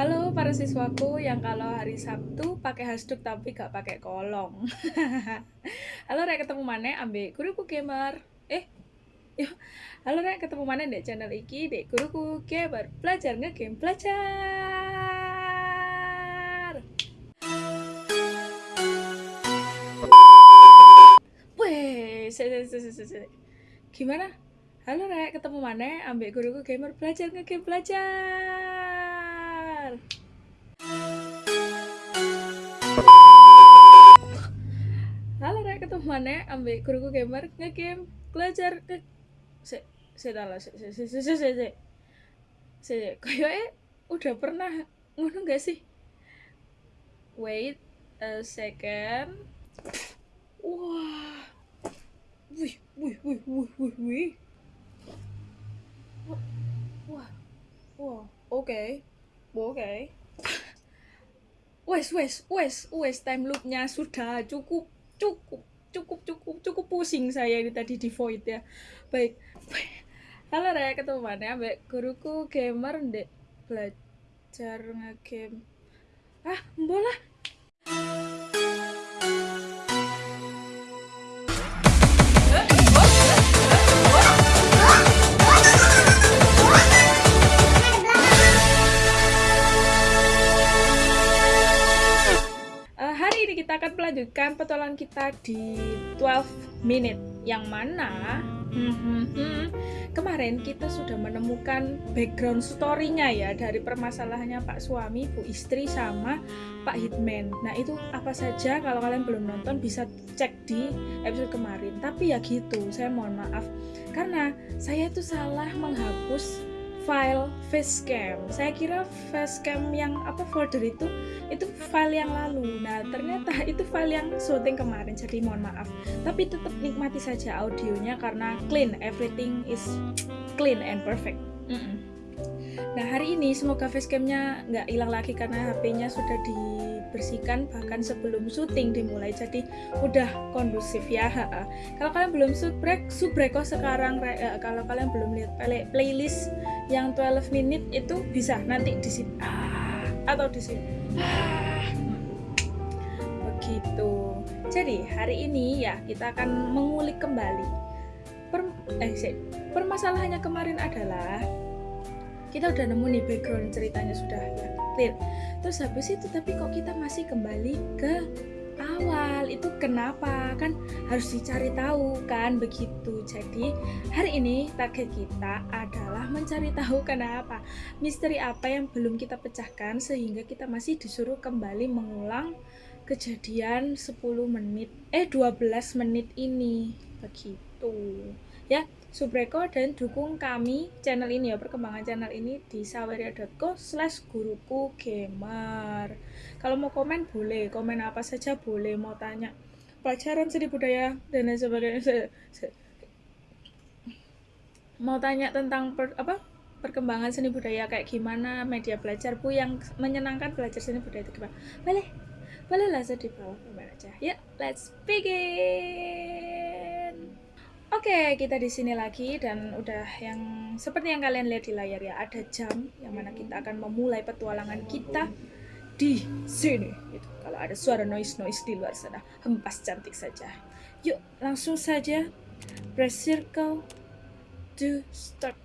Halo para siswaku yang kalau hari Sabtu pakai hasduk tapi gak pakai kolong. Halo rek ketemu mana ambil guruku gamer. Eh, yo. Halo rek ketemu mana dek channel iki dek guruku gamer. Belajar ngegame belajar. Gimana? Halo rek ketemu mana ambil guruku gamer belajar ngegame belajar. Mana ambil guruku gamer ngegame belajar ke se se se se se se se se. Se kayaknya udah pernah ngono gak sih? Wait a second. Wah. Wih wih wih wih wih wih. Wah wah oke oke. Wes wes wes wes time loopnya sudah cukup cukup cukup cukup cukup pusing saya ini tadi di void ya. Baik. Halo Raya ketemu mana? Mbak guruku gamer ndek belajar ngegame. Ah bola Ini kita akan melanjutkan petualangan kita di 12 minute yang mana hmm, hmm, hmm, kemarin kita sudah menemukan background story-nya ya dari permasalahannya Pak suami, Bu istri sama Pak Hitman. Nah, itu apa saja kalau kalian belum nonton bisa cek di episode kemarin. Tapi ya gitu, saya mohon maaf karena saya itu salah menghapus file facecam. Saya kira facecam yang apa folder itu itu file yang lalu. Nah, ternyata itu file yang syuting kemarin. Jadi mohon maaf. Tapi tetap nikmati saja audionya karena clean, everything is clean and perfect. Mm -mm. Nah, hari ini semoga facecamnya nggak hilang lagi karena HP-nya sudah dibersihkan bahkan sebelum syuting dimulai. Jadi udah kondusif ya. Kalau kalian belum subrek, subreko sekarang uh, kalau kalian belum lihat play playlist yang 12 menit itu bisa nanti di sini ah, atau di sini. Ah. Begitu. Jadi, hari ini ya kita akan mengulik kembali per, eh, permasalahannya kemarin adalah kita udah nemu nih background ceritanya sudah ya clear. Terus habis itu tapi kok kita masih kembali ke awal? Itu kenapa? Kan harus dicari tahu kan begitu. Jadi hari ini target kita adalah mencari tahu kenapa misteri apa yang belum kita pecahkan sehingga kita masih disuruh kembali mengulang kejadian 10 menit eh 12 menit ini. Begitu. Ya Subreko dan dukung kami channel ini ya perkembangan channel ini di saweria.co slash guruku gamer. Kalau mau komen boleh. Komen apa saja boleh. Mau tanya pelajaran seni budaya dan lain sebagainya. Mau tanya tentang per, apa? perkembangan seni budaya kayak gimana media belajar bu yang menyenangkan belajar seni budaya itu gimana? Boleh? Boleh langsung di bawah komen aja. Ya let's begin Oke, kita di sini lagi dan udah yang seperti yang kalian lihat di layar ya, ada jam yang mana kita akan memulai petualangan kita di sini. Gitu. Kalau ada suara noise-noise di luar sana, hempas cantik saja. Yuk, langsung saja press circle to start.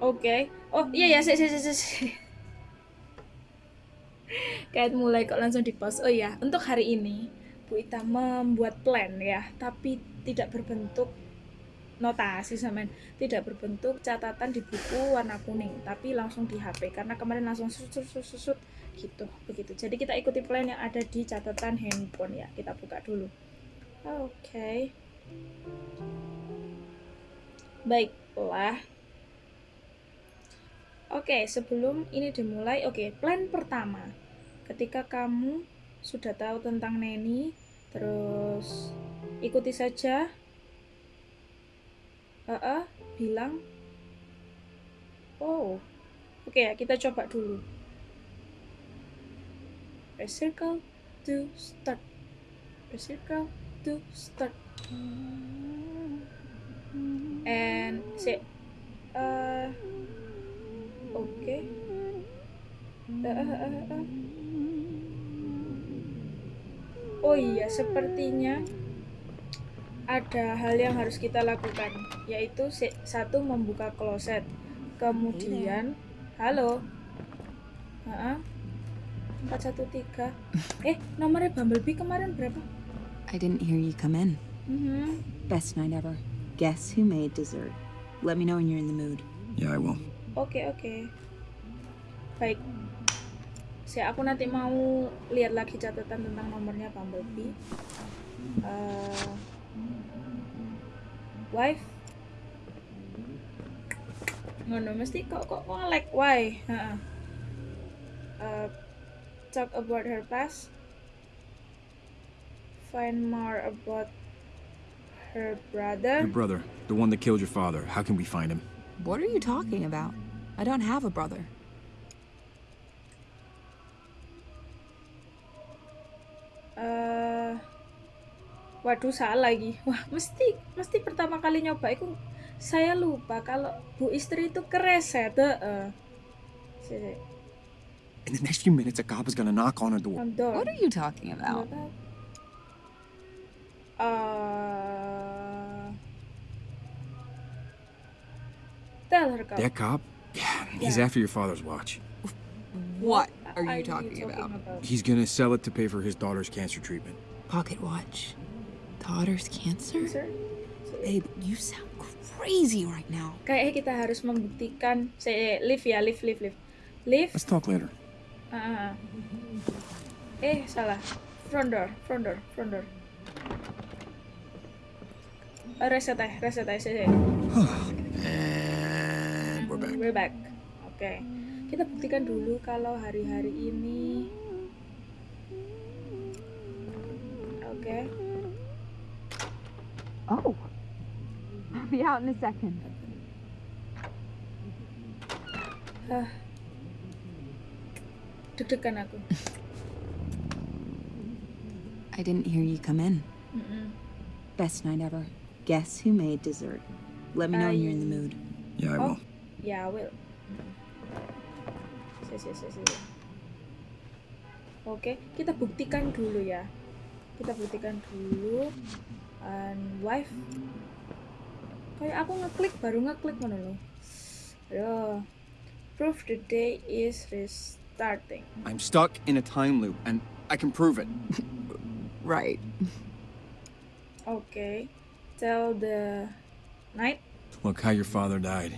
Oke. Okay. Oh, iya ya, sih sih sih kayak mulai kok langsung di post oh ya untuk hari ini Bu Ita membuat plan ya tapi tidak berbentuk notasi sama tidak berbentuk catatan di buku warna kuning tapi langsung di HP karena kemarin langsung susut susut susut gitu begitu. Jadi kita ikuti plan yang ada di catatan handphone ya kita buka dulu. Oke. Okay. baiklah Oke, sebelum ini dimulai, oke, plan pertama. Ketika kamu sudah tahu tentang Neni, terus ikuti saja. Uh, uh, bilang. Oh, oke ya, kita coba dulu. Press circle to start. Press circle to start. and say uh oke Uh, uh, uh, uh. oh iya sepertinya ada hal yang harus kita lakukan yaitu satu membuka kloset kemudian halo Heeh. 413 eh nomornya Bumblebee kemarin berapa I didn't hear you come in. Mhm. Best night ever. Guess who made dessert? Let me know when you're in the mood. Yeah, I will. Oke oke. Baik. Saya aku nanti mau lihat lagi catatan tentang nomornya Bumblebee. Eh, wife. Ngono mesti kok kok kok like why? Heeh. Eh, talk about her past. Find more about her brother. Your brother, the one that killed your father. How can we find him? What are you talking about? I don't have a brother. eh waduh salah lagi wah mesti mesti pertama kali nyoba itu saya lupa kalau bu istri itu kereset heeh Sini, In the next few minutes, a cop is gonna knock on her door. door. What are you talking about? Eh, tell her kau That cop? Yeah, he's Yeah. after your father's watch. What are are you talking about? He's gonna sell it to pay for his daughter's cancer treatment. Pocket watch. Daughter's cancer? Sir? Babe, you sound crazy right now. Kayaknya kita harus membuktikan saya live ya live live live live Let's talk later. Ah, ah. Eh, salah. Front door, front door, front door. Eh, reset aja, reset aja. sih, sih. And we're back. We're back. Oke. Kita buktikan dulu kalau hari-hari ini Oke. Oh. I'll be out in a second. Deg-degan aku. I didn't hear you come in. Mm-mm. Best night ever. Guess who made dessert? Let me know when you're in the mood. Yeah, I Oh. will. Ya, will. Si, si, si, si. Oke, kita buktikan dulu ya. Kita buktikan dulu. And wife. Kayak aku ngeklik baru ngeklik mana loh. Aduh. Proof the day is restarting. I'm stuck in a time loop, and I can prove it. Right. Okay. Tell the night Look how your father died.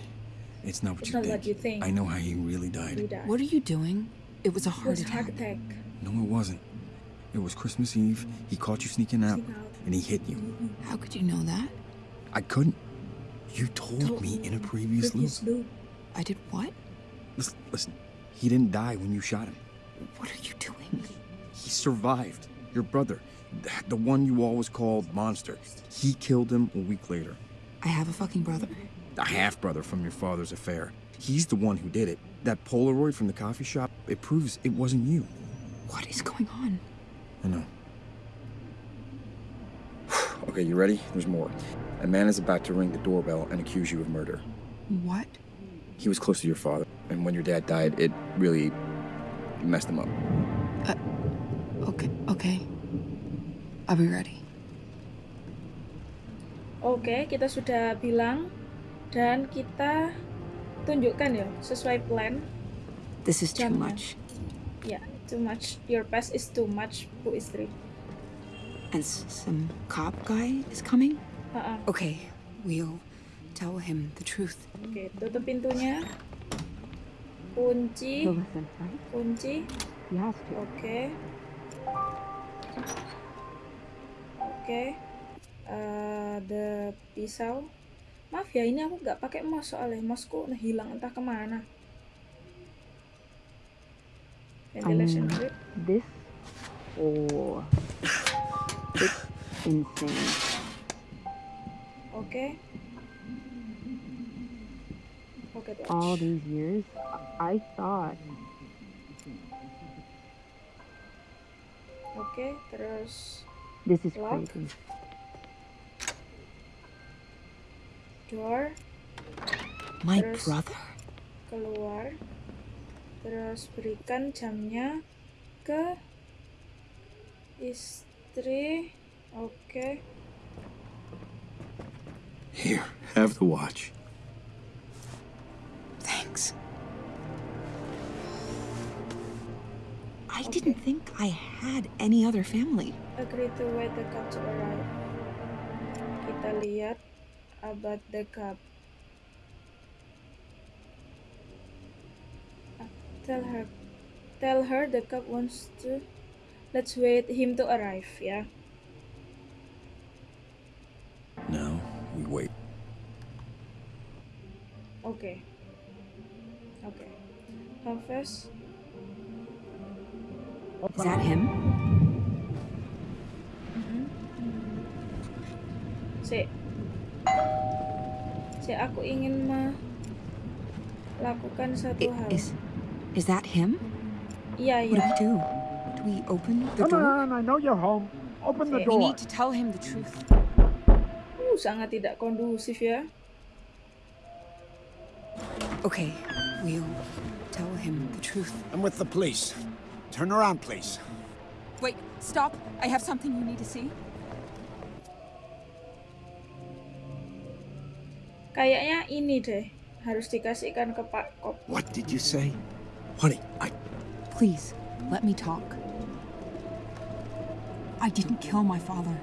It's not what It's you not think. what you think. I know how he really we died. What are you doing? It was a heart was attack. attack. No, it wasn't. It was Christmas Eve. He caught you sneaking out, Sneak out. and he hit you. Mm-hmm. How could you know that? I couldn't. You told Told me me in a previous loop. Previous loop. I did what? Listen, listen, he didn't die when you shot him. What are you doing? He survived. Your brother, the one you always called Monster, he killed him a week later. I have a fucking brother. A half brother from your father's affair. He's the one who did it. That Polaroid from the coffee shop, it proves it wasn't you. What is going on? I know. okay, you ready? There's more. A man is about to ring the doorbell and accuse you of murder. What? He was close to your father, and when your dad died, it really messed him up. Uh, Okay, okay. I'll be ready. Oke, kita sudah bilang dan kita tunjukkan ya sesuai plan. This is too Jamnya. much. Ya, too much. Your past is too much, Bu Istri. And some cop guy is coming? Ha-ha. Okay, we'll tell him the truth. Oke, tutup pintunya. Kunci, kunci. He has Oke. Oke. Eh, the pisau. Maaf ya, ini aku nggak pakai mouse soalnya mousku nah hilang entah ke mana. Ventilation Um, grid. This or it's insane. Oke. Pocket watch. All these years, I thought Oke, terus this is Lock. crazy. Door My There's- brother? keluar terus berikan jamnya ke istri oke Here, have the watch. Thanks. I didn't think I had any other family. agree to wait the to arrive kita lihat about the cup tell her tell her the cup wants to let's wait him to arrive Yeah. Now, we wait. Okay. oke Hafiz Is that him? Mm-hmm. Si. Si aku ingin melakukan satu hal. Is is that him? Iya, What do we do? Do we open the Come door? on, I know you're home. Open the door. We need to tell him the truth. Uh, sangat tidak kondusif ya. Okay, we'll tell him the truth. I'm with the police. Turn around, please. Wait, stop. I have something you need to see. Kayaknya ini deh harus dikasihkan ke Pak Kop. What did you say? Honey, I. Please, let me talk. I didn't kill my father.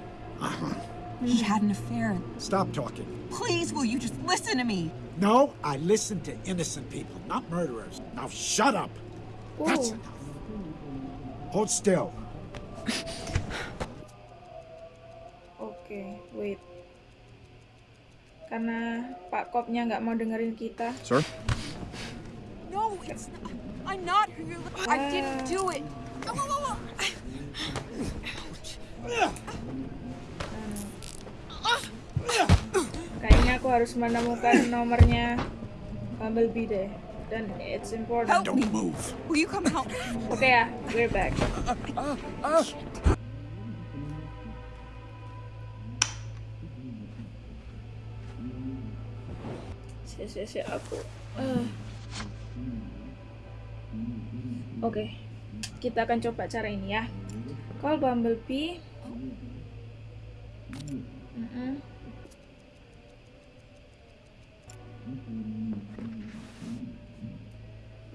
He had an affair. Stop talking. Please, will you just listen to me? No, I listen to innocent people, not murderers. Now shut up. That's Uh, enough. Hold still. oke, wait. Karena Pak Kopnya nggak mau dengerin kita. Sir? No, it's not. I'm not who you're looking I didn't do it. Kayaknya aku harus menemukan nomornya Bumblebee deh. Dan it's important. Help me. Don't move. Will you come help? Oke ya, we're back. Si, aku. eh. Oke, kita akan coba cara ini ya. Call Bumblebee. Mm-mm.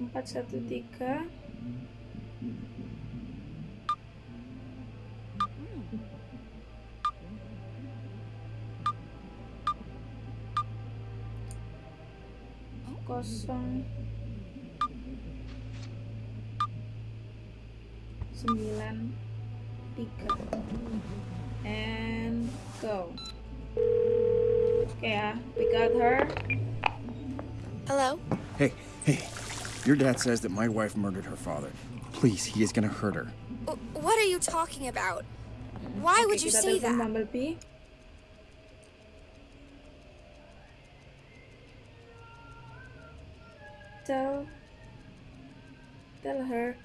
Empat satu tiga. Kosong sembilan tiga and go okay ya we got her Hello? Hey, hey. Your dad says that my wife murdered her father. Please, he is gonna hurt her. What are you talking about? Why Oke, would you kita say telepon that? Tell tell her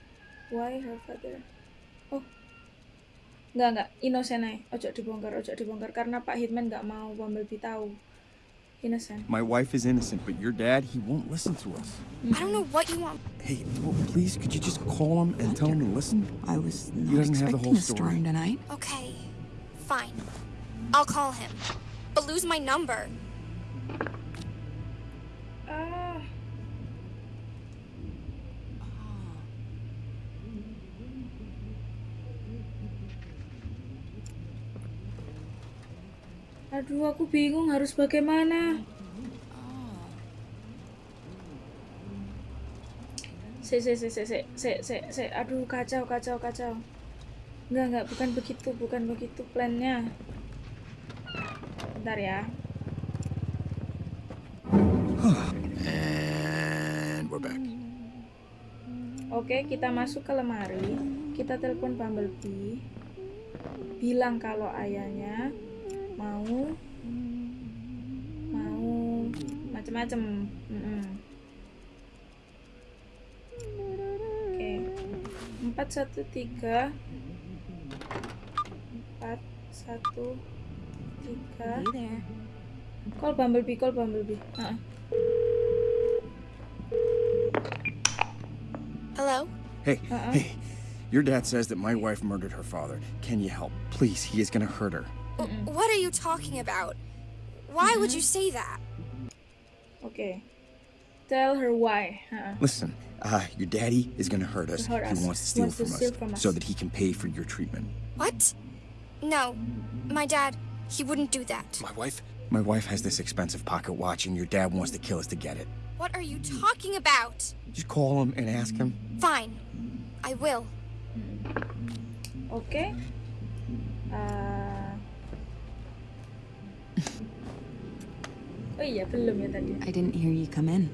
why her father oh nggak nggak innocent aja ojo dibongkar ojo dibongkar karena Pak Hitman nggak mau Bumblebee tahu innocent My wife is innocent, but your dad, he won't listen to us. I don't know what you want. Hey, well, please, could you just call him and tell him to listen? I was He not doesn't have the expecting whole a story. storm tonight. Okay, fine. I'll call him. But lose my number. ah Aduh, aku bingung harus bagaimana. Se, se, se, se, se, se, se, se, aduh kacau, kacau, kacau. Enggak, enggak, bukan begitu, bukan begitu plannya. Bentar ya. And we're back. Oke, kita masuk ke lemari. Kita telepon Bumblebee. Bilang kalau ayahnya mau mau macem-macem. Mm-mm. Oke. Empat satu tiga. Empat satu tiga. Call Bumblebee, call Bumblebee. Ah, Hello? Hey, Uh-uh. hey. Your dad says that my wife murdered her father. Can you help? Please, he is gonna hurt her. W- what are you talking about? Why would you say that? Okay. Tell her why. Ah, Listen, uh, your daddy is gonna hurt us. Hurt us. He wants to steal, Wants to from, steal us from us. so that he can pay for your treatment. What? No. My dad, he wouldn't do that. My wife? My wife has this expensive pocket watch, and your dad wants to kill us to get it. What are you talking about? Just call him and ask him. Fine. I will. Okay. Ah. Oh iya, belum ya tadi. I didn't hear you come in.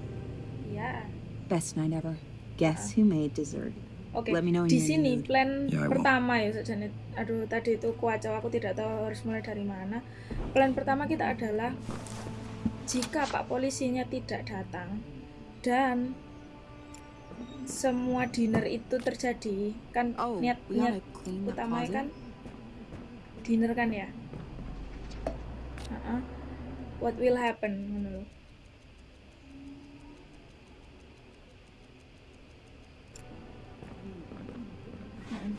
Ya. Best night ever. Guess who made dessert? Oke. Let me know when Di sini plan will. pertama ya sajane. Aduh, tadi itu kuacau aku tidak tahu harus mulai dari mana. Plan pertama kita adalah jika Pak polisinya tidak datang dan semua dinner itu terjadi kan Oh, niat we niat utamanya kan dinner kan ya Heeh. What will happen ngono lho. Mm-mm.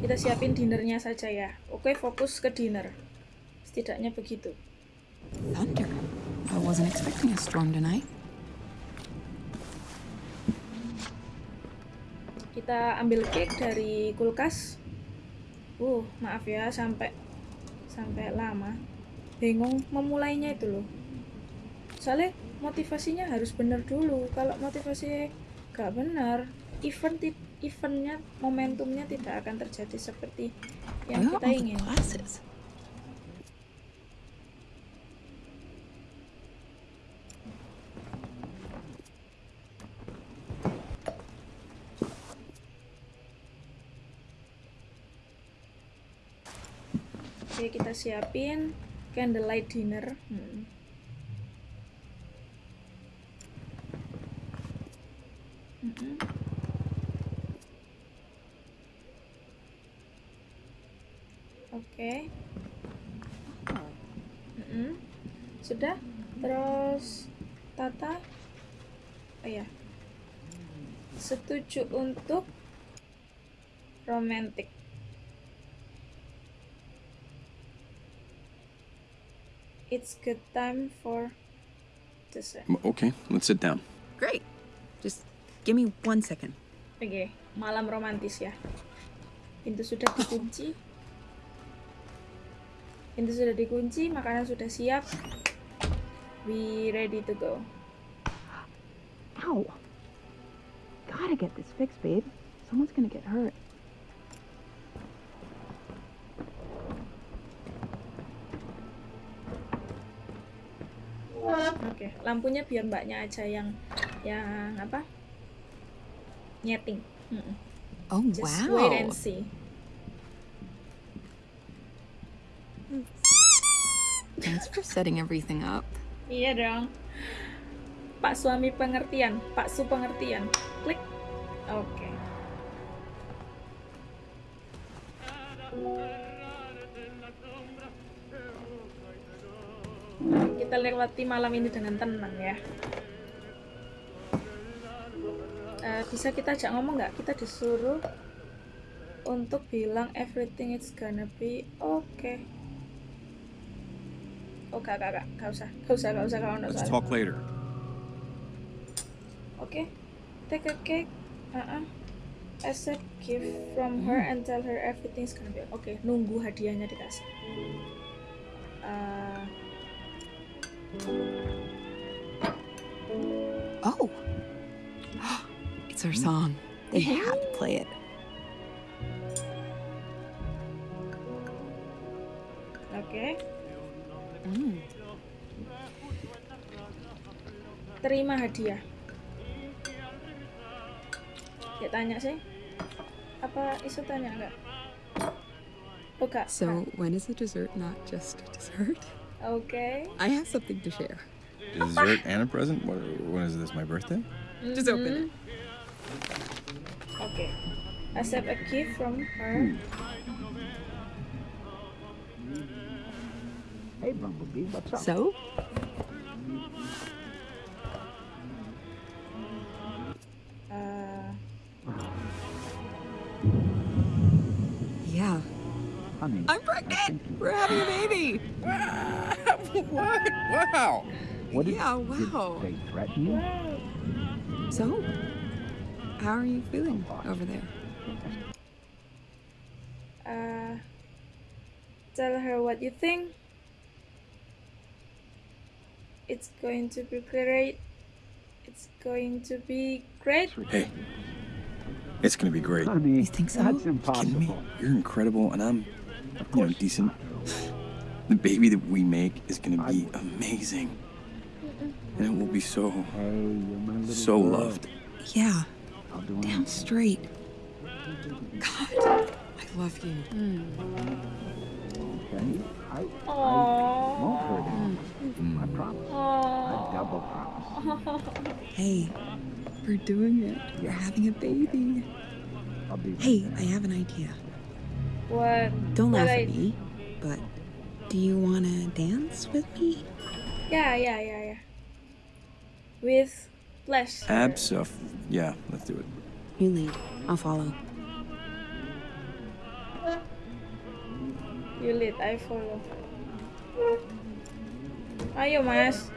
kita siapin dinernya saja ya oke fokus ke dinner setidaknya begitu Thunder. I wasn't expecting a storm tonight. kita ambil cake dari kulkas uh maaf ya sampai sampai lama bingung memulainya itu loh. Soalnya motivasinya harus bener dulu. Kalau motivasi gak benar event eventnya momentumnya tidak akan terjadi seperti yang kita ingin kita siapin candlelight dinner Hmm. Mm-mm. Oke. Mm-mm. Sudah? Terus Tata? Oh ya. Setuju untuk romantic. It's good time for dessert. Okay, let's sit down. Great. Just give me one second. Oke, malam romantis ya. Pintu sudah dikunci. Pintu sudah dikunci, makanan sudah siap. We ready to go. Ow. Gotta get this fixed, babe. Someone's gonna get hurt. Lampunya biar mbaknya aja yang yang apa? Nyeting. Mm-mm. Oh, Just wow. wait and see. Thanks for setting everything up. Iya dong. Pak suami pengertian, Pak su pengertian. Klik. Oke. Kita lewati malam ini dengan tenang ya. Eh, bisa kita ajak ngomong nggak? Kita disuruh untuk bilang everything is gonna be okay. Oh, gak, gak, gak, gak usah, gak usah, gak usah, kalau nggak Let's talk later. Oke, take a cake. Uh-uh. Accept gift from her and tell her everything's gonna be Oke, nunggu hadiahnya dikasih. Uh, Oh. it's our song. They had to play it. Oke, Mm. terima hadiah. Ya tanya sih. Apa isu tanya enggak? Oh. So, when is the dessert not just a dessert? Oke. I have something to share. Dessert and a present? What, when is this, my birthday? Just open it. Oke. Accept a gift from her. Hey, Bumblebee, what's up? So? Uh, Yeah. Honey, I'm pregnant! We're having a baby! what? Wow. what did, Yeah, did wow. they threaten you? So? How are you feeling over there? Uh, tell her what you think. It's going to be great. It's going to be great. Hey, it's gonna be great. Honey, You think so? that's Kidding me? impossible. You're incredible, and I'm, you know, decent. The baby that we make is gonna be amazing, and it will be so, Hey, you're my little so loved. Yeah, I'll do damn straight. God, I love you. Okay? I, I won't hurt him. Mm. I promise. I double promise. Hey, we're doing it. We're having a baby. I'll be Hey, there. I have an idea. What? Don't what laugh I- at me, but do you want to dance with me? Yeah, yeah, yeah, yeah. With flesh. Absuf. Uh, yeah, let's do it. You lead. I'll follow. You lead, I follow. Ayo mas,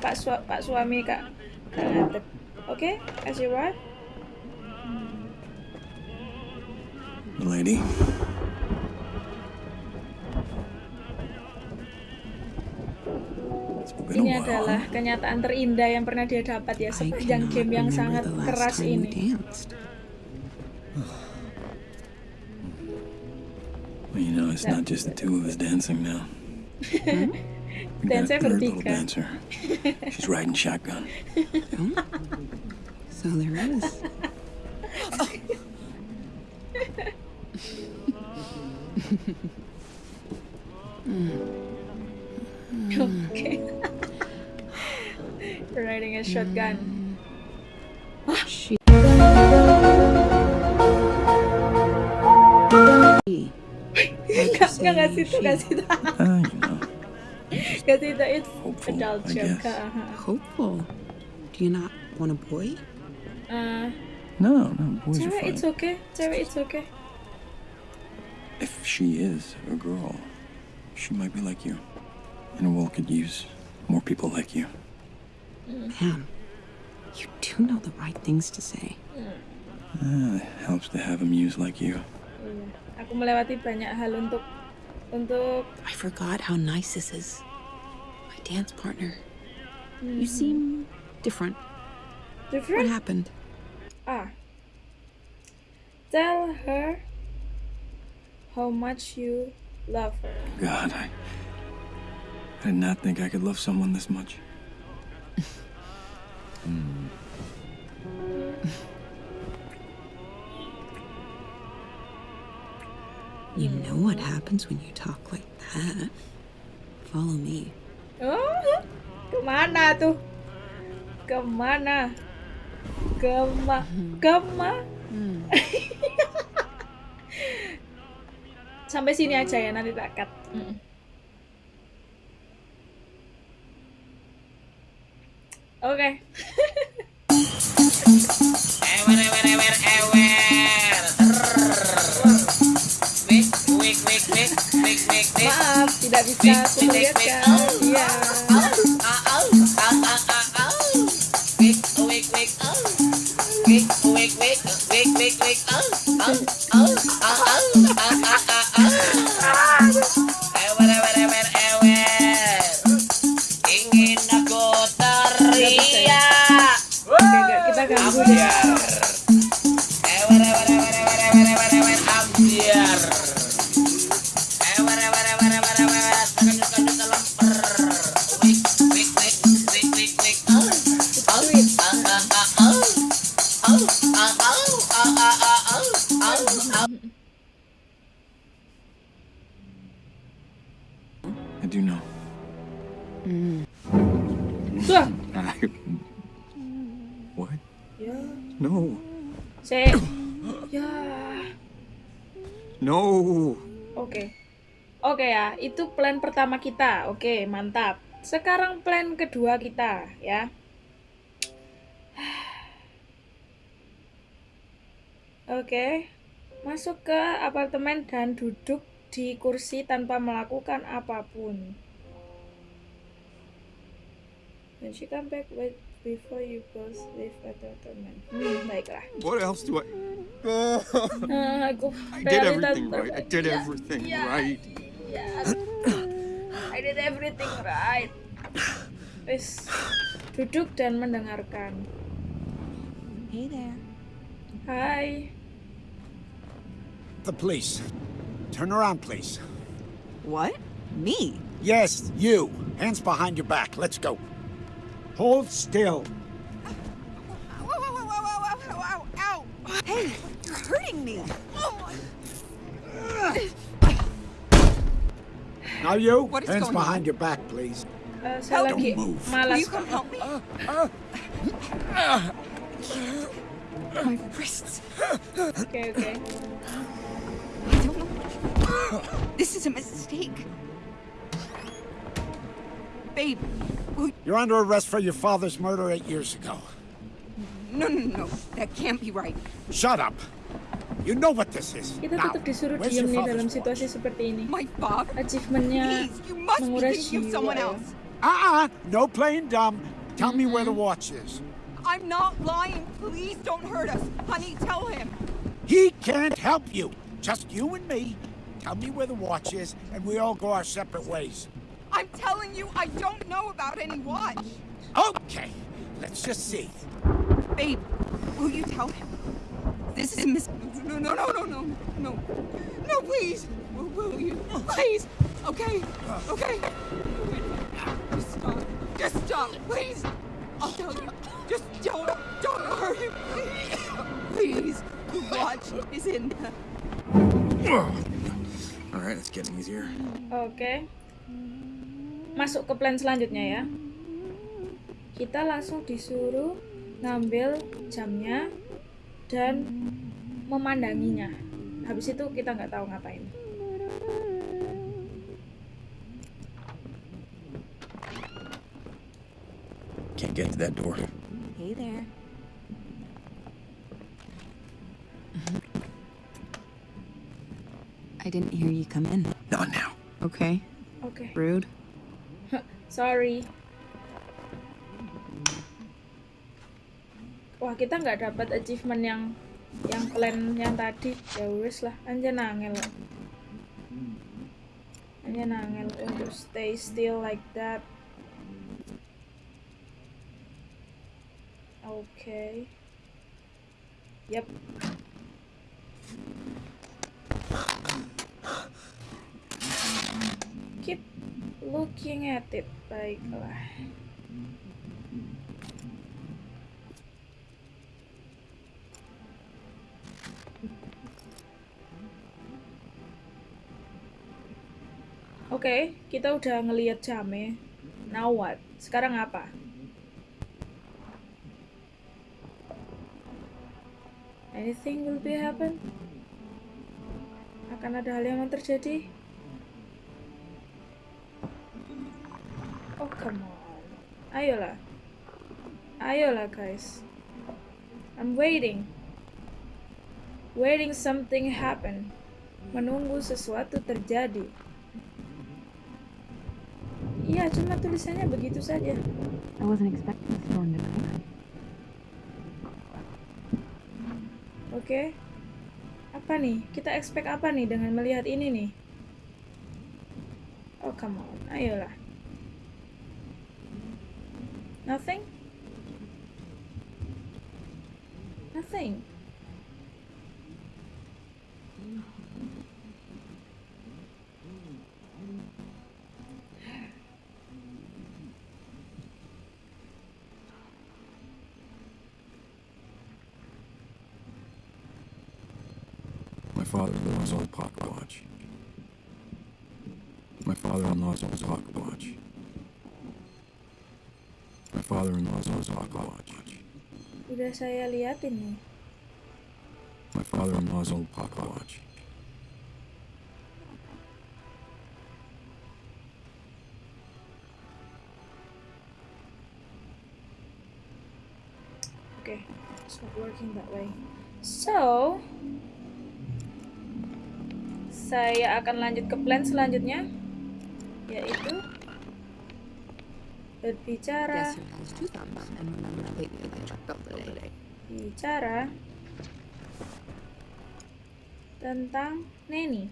Pak Sua Pak suami kak Kak Ngadep. Oke, kasih wife. Lady. It's been Ini while. adalah kenyataan terindah yang pernah dia dapat ya sepanjang game yang sangat keras ini. Well, you know, it's not just the two of us dancing now. Dance third little bertiga. dancer. She's riding shotgun. So there is. Oke. Riding a shotgun. She. Gak, gak kasih itu, kasih itu. Ah, you know, Kasih itu, it's hopeful, adult I joke. guess. Uh-huh. Hopeful. Do you not want a boy? Uh, No, no, boys are fine. it's okay, cewek it's okay. If she is a girl, she might be like you. And the world could use more people like you. Man, you do know the right things to say. Ah, it helps to have a muse like you. Hmm, aku melewati banyak hal untuk untuk I forgot how nice this is. My dance partner. You hmm. seem different. Different. What happened? Ah. Tell her how much you love her. God, I, I did not think I could love someone this much. Know what happens when you talk like that. Follow me. Oh, ke mana tuh? Ke mana? Kema, kema. Sampai sini aja ya nanti tak cut. Mm. Oke. Ewer, ewer, ewer, ewer. Maaf, tidak bisa aku melihatkan. Iya. Ah, ah, ah, ah, ah, ah. Wik, wik, wik, ah. Wik, wik, wik, No. Oke. Oke ya, itu plan pertama kita. Oke, mantap. Sekarang plan kedua kita ya. Oke, masuk ke apartemen dan duduk di kursi tanpa melakukan apa pun. When she back with before you both leave apartment. Hmm, baiklah. What else do I? Ah, aku I did everything right. I did Ya, everything ya, right. ya. I did everything right. Wis duduk dan mendengarkan. Hey there. Hai. The police. Turn around, please. What? Me? Yes, you. Hands behind your back. Let's go. Hold still. Hey, you're hurting me. Now you. What is Hands going on? behind your back, please. Uh, Saya Help. Don't move. Will you come help me? My wrists. Oke oke. I don't know. This is a mistake. Babe, will You're under arrest for your father's murder eight years ago. no, no, no. That can't be right. Shut up. You know what this is. Kita Now, tetap disuruh where's diem your nih dalam situasi seperti ini. My father? Achievementnya Please, you must be menguras thinking of jiwa someone else. Uh-uh. No playing dumb. Tell me where Mm-hmm. the watch is. I'm not lying. Please don't hurt us. Honey, tell him. He can't help you. Just you and me. Tell me where the watch is, and we all go our separate ways. I'm telling you, I don't know about any watch. Okay. Let's just see. Babe, will you tell him? This is Miss. No, no, no, no, no, no. No, please. Will, will you? Please. Okay. Okay. Just stop. Just stop, please. I'll tell you. Just don't, don't hurt him. Please. The watch is in the. All right, it's getting easier. Oke. Masuk ke plan selanjutnya ya. Kita langsung disuruh ngambil jamnya dan memandanginya. Habis itu kita nggak tahu ngapain. Can't get to that door. Hey there. I didn't hear you come in. Not now. Okay. Oke. Rude. Sorry. Wah, kita nggak dapat achievement yang yang plan yang tadi. Ya wis lah, anjir nangel. Anjir nangel untuk stay still like that. Oke. Yep. Keep looking at it. Baiklah. Oke, kita udah ngelihat jamnya. Now what? Sekarang apa? Anything will be happen? Akan ada hal yang terjadi? Oh, come on. Ayolah. Ayolah, guys. I'm waiting. Waiting something happen. Menunggu sesuatu terjadi. Iya, cuma tulisannya begitu saja. I wasn't expecting a storm tonight. Oke. Apa nih? Kita expect apa nih dengan melihat ini nih? Oh, come on. Ayolah. Nothing? Nothing. My father-in-law's old pocket watch. My father-in-law's old pocket watch. Udah saya liatin nih. My father-in-law's old pocket watch. Okay, it's not working that way. So, saya akan lanjut ke plan selanjutnya, yaitu today. bicara tentang Neni.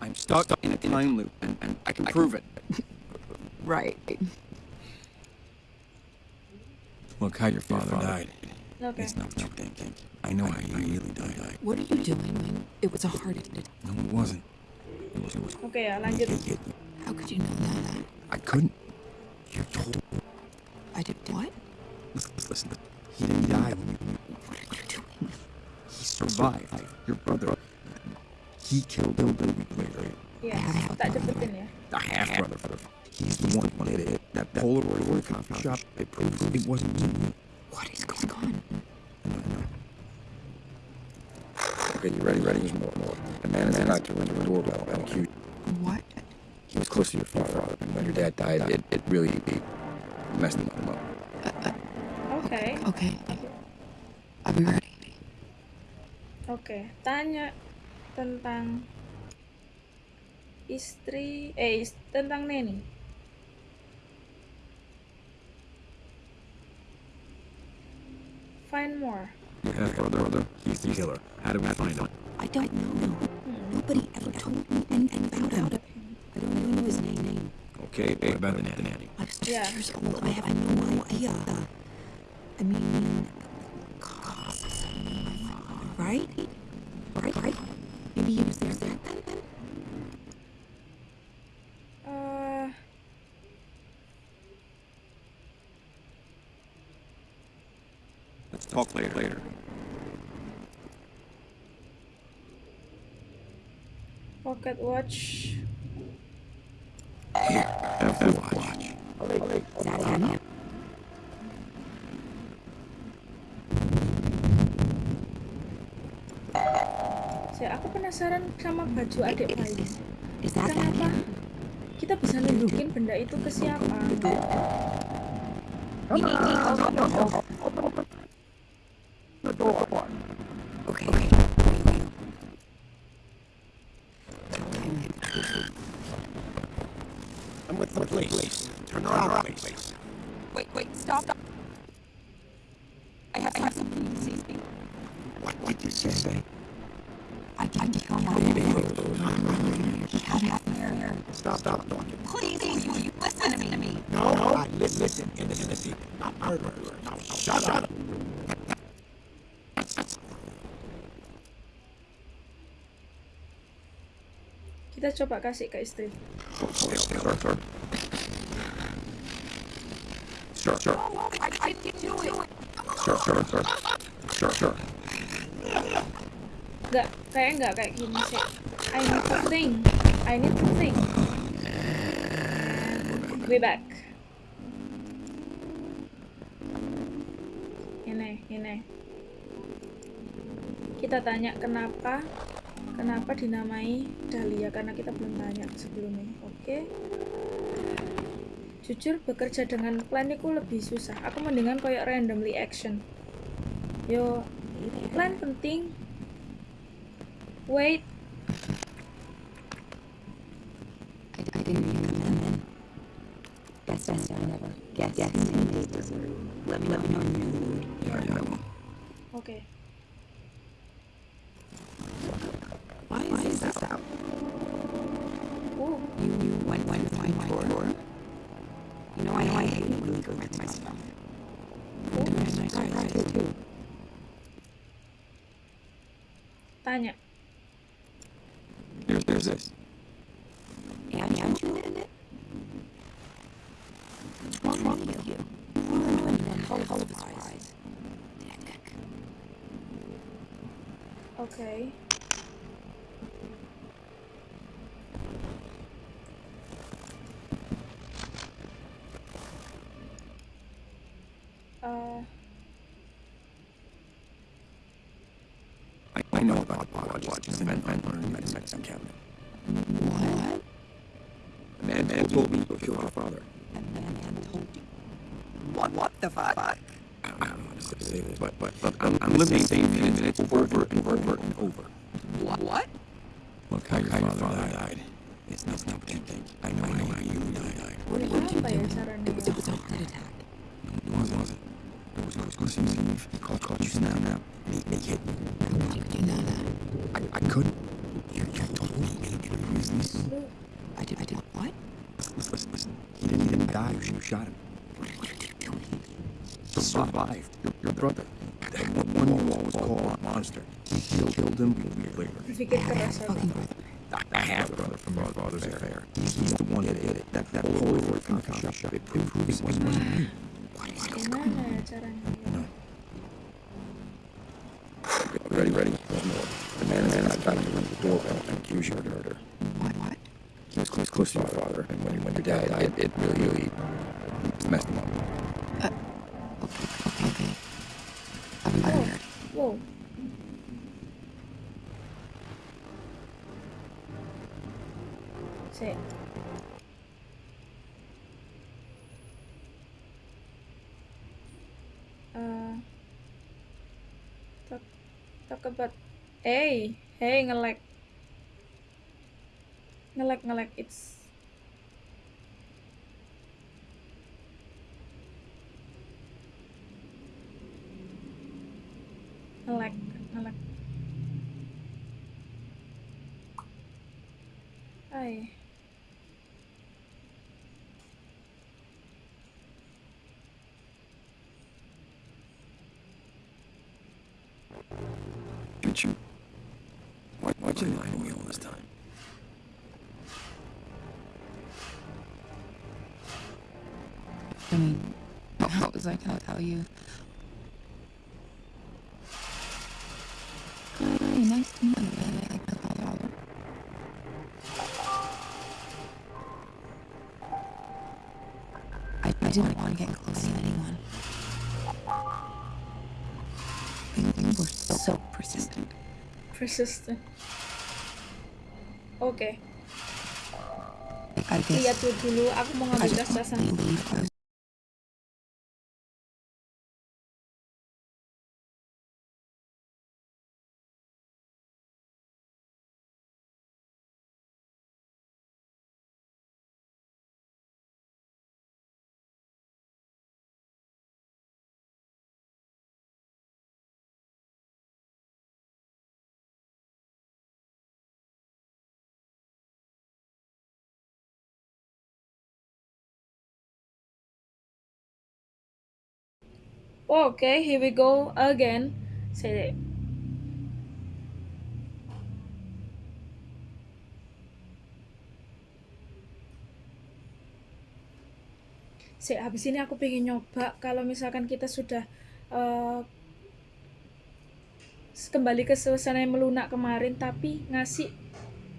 I'm stuck in a time loop, and, and I can prove it. Right. Look how your father died. Oke, It's not what you think. I know how you really died. What are you doing? When it was a heart attack. No, it wasn't. It was, it was oke ya lanjut. How could you know that? I couldn't. You told. I did what? Listen, listen. He didn't die when you. What are you doing? He survived. Your brother. He killed him a week later. Ya, tak cepetin yeah. The half brother. He's the one who did it. That Polaroid coffee shop. It proves it wasn't me. What is going on? Okay, you ready? Ready? There's more. More. The man is not to ring your doorbell. And cute. What? He was close to your father, and when your dad died, it, it really it messed him up. Oke, Okay. I'll be ready. Okay, Tanya tentang istri, eh is- tentang Neni. Find more. Your half brother, brother, he's the killer. How do we find him? I don't know. Nobody ever told me anything about him. I don't even know his name. Okay, what about the nanny? I was two Yeah. years old. I have no idea. I mean, costs. Right? Right? Right? Maybe he was there Pocket Watch. Saya aku penasaran sama baju adik bayi. Kenapa kita bisa nunjukin benda itu ke siapa? Stop, stop talking. Please, you listen to me? No, no, I listen, listen, innocent, not murderers. Now, shut up. Kita coba kasih ke istri. Sure, sure. I, I didn't do it. Sure, sure, sure. Sure, sure. Enggak, kayak enggak kayak gini sih. I need to think. I need to think. We back. Ini, ini. Kita tanya kenapa kenapa dinamai Dahlia karena kita belum tanya sebelumnya. Oke. Jujur bekerja dengan plan itu lebih susah. Aku mendingan koyok randomly action. Yo, plan penting. Wait, never. Guess yes. Let me let me know when you're in the mood. Yeah, Oke. Eh, I, I I know about the watches. The man found one in the medicine cabinet. What? The man, man told me to kill our father. That man told you. What? What the fuck? But, but, but I'm, I'm living the same thing, and it's over, over, and over, and over. What? What? Look how your father died. It's not, it's not what you think. I know, I know how you died. What, what did you Apa ya do? sarannya? It was, it was a heart attack. No, It wasn't, it wasn't. It was, it was Christmas Eve. He called, called you snap, and he, and he hit me. How could you know that? I, I couldn't. You, you told me in, in a business. Lu I did. I did. What? Listen, listen, listen. He didn't, he didn't die. You, you shot him. What did you do? He survived. Your, your brother. That one, one you always call a monster. He killed, killed him a week later. berpikir keras ya. Fucking brother. I, I have a brother from my father's affair. He's, he's the one that did it. That, that Polaroid from the coffee shop. It proved it wasn't, wasn't you. Gimana ya caranya? Ready, ready. One more. The man, the man is trying to ring the doorbell and accuse you of murder. What? What? He was close, close to your father, and when, when your dad died, it, it really, really messed him up. Hey, hey ngelek. Ngelek ngelek it's mean, how was I gonna tell you? Hi, nice to meet you. I I, I didn't want to get close to anyone. You, were so persistent. persistent Okay. I guess lihat dulu dulu aku mau I ngambil Okay, here we go again. Say Sik, habis ini aku pengen nyoba kalau misalkan kita sudah eh, kembali ke suasana yang melunak kemarin tapi ngasih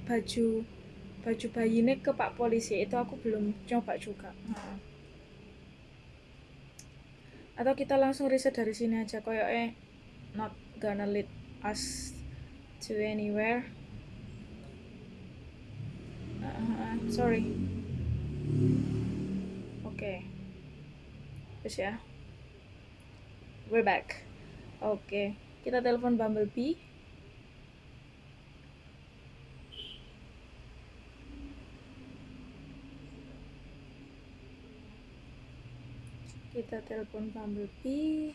baju baju bayinya ke Pak Polisi itu aku belum coba juga. Heeh. Atau kita langsung riset dari sini aja koyo eh not gonna lead us to anywhere. Ah, sorry. Oke. Terus ya. We're back. Oke. Kita telepon Bumblebee. Kita telepon Bumblebee.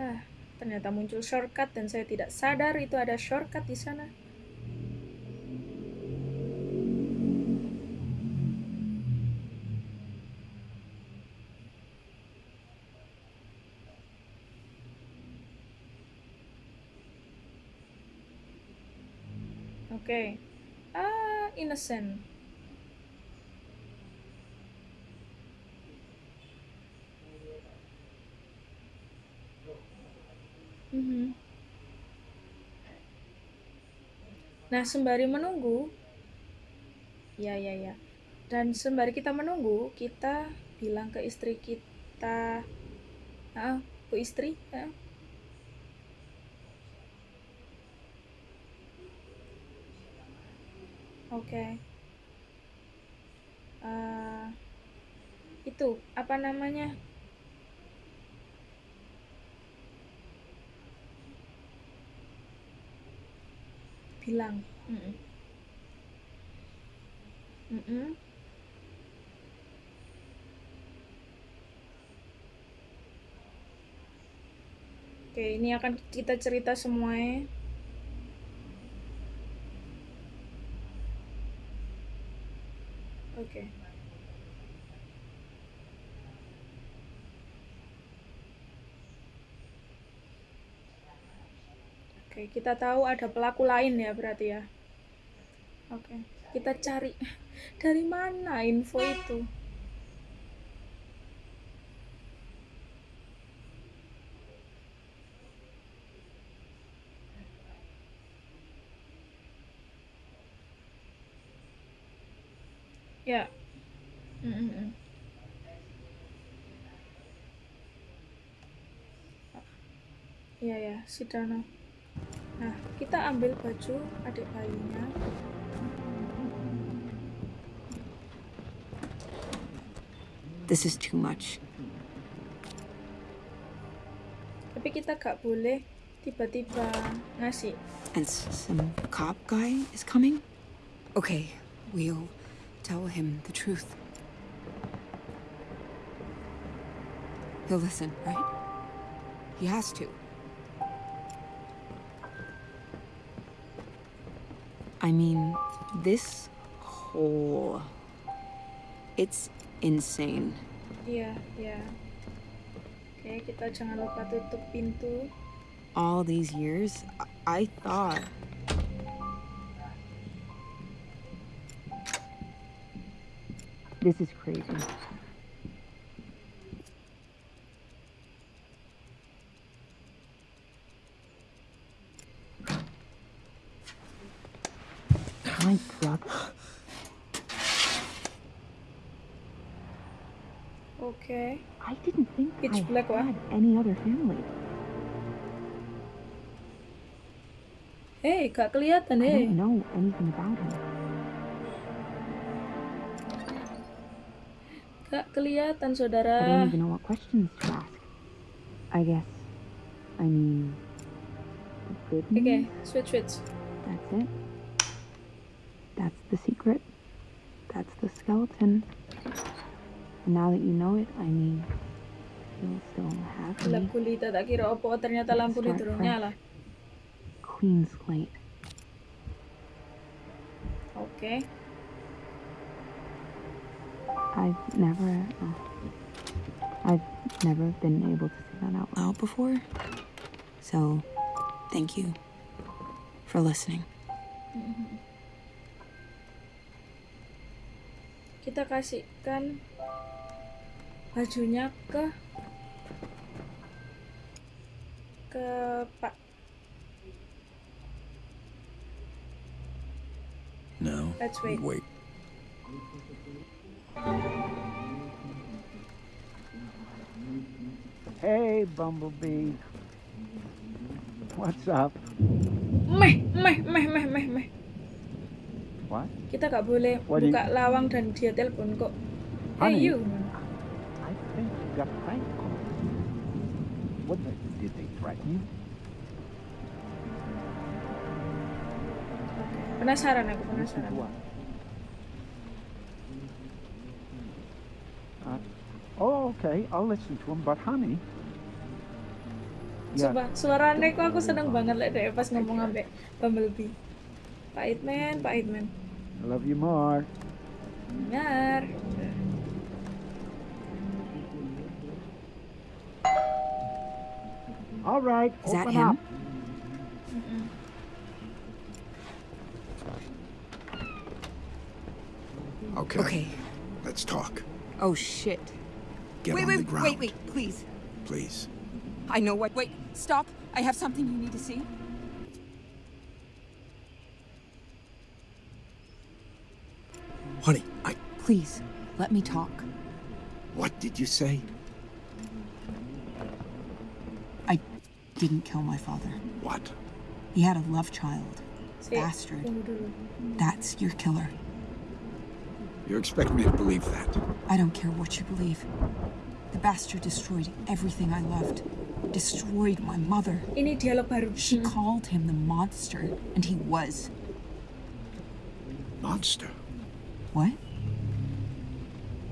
Ah, ternyata muncul shortcut dan saya tidak sadar itu ada shortcut di sana. Oke. Ah, innocent. Mm-hmm. Nah, sembari menunggu ya ya ya, Dan sembari kita menunggu, kita bilang ke istri kita ah ke Istri, ya, Oke. Eee, itu, apa namanya? hilang mm -mm. Mm -mm. oke ini akan kita cerita semuanya oke okay. Oke, kita tahu ada pelaku lain ya berarti ya. Oke, kita cari dari mana info itu. Ya. Mm, mm, ya, si Dano. Nah, kita ambil baju adik bayinya. This is too much. Tapi kita gak boleh tiba-tiba ngasih. And some cop guy is coming? Okay, we'll tell him the truth. He'll listen, right? He has to. I mean, this whole. It's insane. Yeah, yeah. Oke, kita jangan lupa tutup pintu. All these years, I, I thought. This is crazy. My brother. Oke. I didn't think Pitch I black, any other family. Hei, gak kelihatan I don't know anything about him. Gak kelihatan saudara. I don't even know what questions to ask. I guess. I mean, the good Oke, news, switch switch. that's it. That's the secret. That's the skeleton. And now that you know it, I mean, gulita tak kira opo ternyata lampu ini turun nyala. Clean slate. Oke. I've never, uh, I've never been able to say that out loud. Before? So, thank you for listening. Kita kasihkan bajunya ke ke Pak. No. Let's wait. Wait. Hey, Bumblebee. What's up? Meh, meh, meh, meh, meh, meh. What? Kita gak boleh What you- buka lawang dan dia telepon kok. Hey Honey. you. I think you got prank calls. What the, did they threaten you? Penasaran aku penasaran. Uh, oh, okay. I'll listen to him. But honey, yeah, Sumpah, suaranya kok aku seneng banget lek deh pas ngomong ambek Bumblebee. Pak Hitman, Pak Hitman. I love you more. Benar. All right, Is that open him? up. Mm-hmm. Okay. Okay. Let's talk. Oh shit. Get wait, on wait, the ground. wait, wait, please. Please. I know what. Wait, stop. I have something you need to see. Honey, I. Please, let me talk. What did you say? Didn't kill my father. What? He had a love child. Bastard. That's your killer. You expect me to believe that? I don't care what you believe. The bastard destroyed everything I loved. Destroyed my mother. Ini dialog baru. She Hmm. called him the monster, and he was. Monster? What?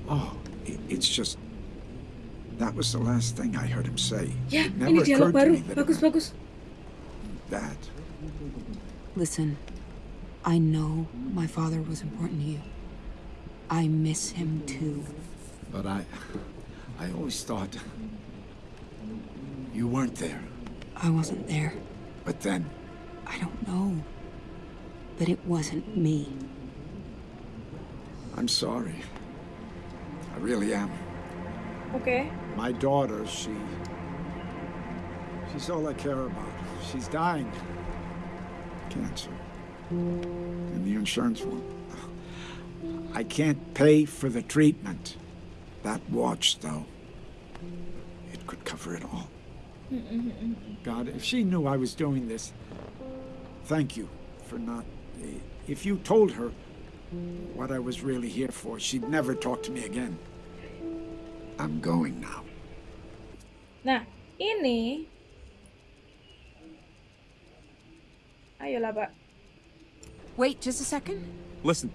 Oh, it's just. That was the last thing I heard him say. Ya, It ini dialog baru. that Bagus, bagus. that. Listen, I know my father was important to you. I miss him too. But I. I always thought. You weren't there. I wasn't there. But then. I don't know. But it wasn't me. I'm sorry. I really am. Oke. My daughter, she. She's all I care about. She's dying. Cancer. And the insurance one. I can't pay for the treatment. That watch, though, it could cover it all. God, if she knew I was doing this, thank you for not. If you told her what I was really here for, she'd never talk to me again. I'm going now. Nah, ini Ayolah, Pak. Wait just a second. Listen,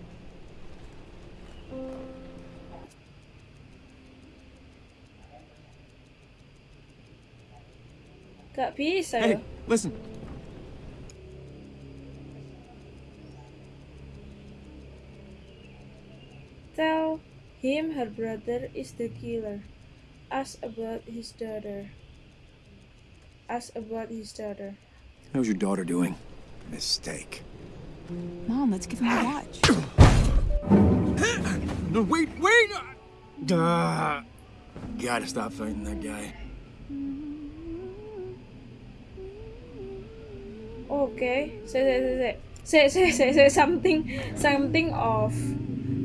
Gak bisa hey, ya. listen. Tell him her brother is the killer. Ask about his daughter. Ask about his daughter. How's your daughter doing? Mistake. Mom, let's give him a watch. no, wait, wait! Duh. Gotta stop fighting that guy. Okay, say, say, say, say. Say, say, say, say something, something of...